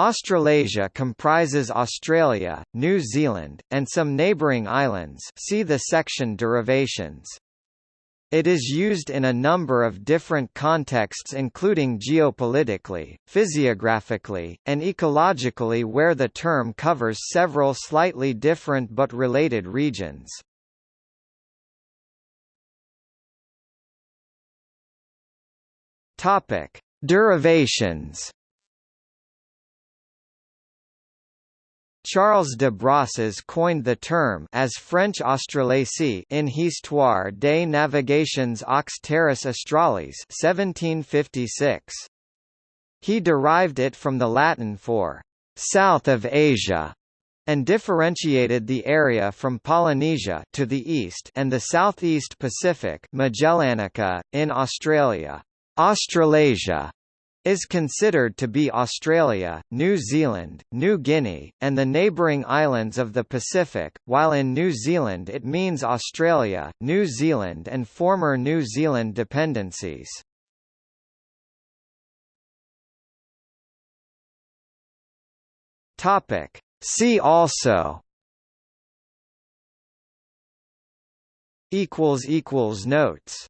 Australasia comprises Australia, New Zealand, and some neighbouring islands see the section derivations. It is used in a number of different contexts including geopolitically, physiographically, and ecologically where the term covers several slightly different but related regions. Topic: Derivations. Charles de Brosses coined the term as French Australasie in Histoire des navigations aux terres australes 1756. He derived it from the Latin for «south of Asia» and differentiated the area from Polynesia to the east and the southeast Pacific Magellanica, in Australia. Australasia is considered to be Australia, New Zealand, New Guinea, and the neighbouring islands of the Pacific, while in New Zealand it means Australia, New Zealand and former New Zealand dependencies. See also Notes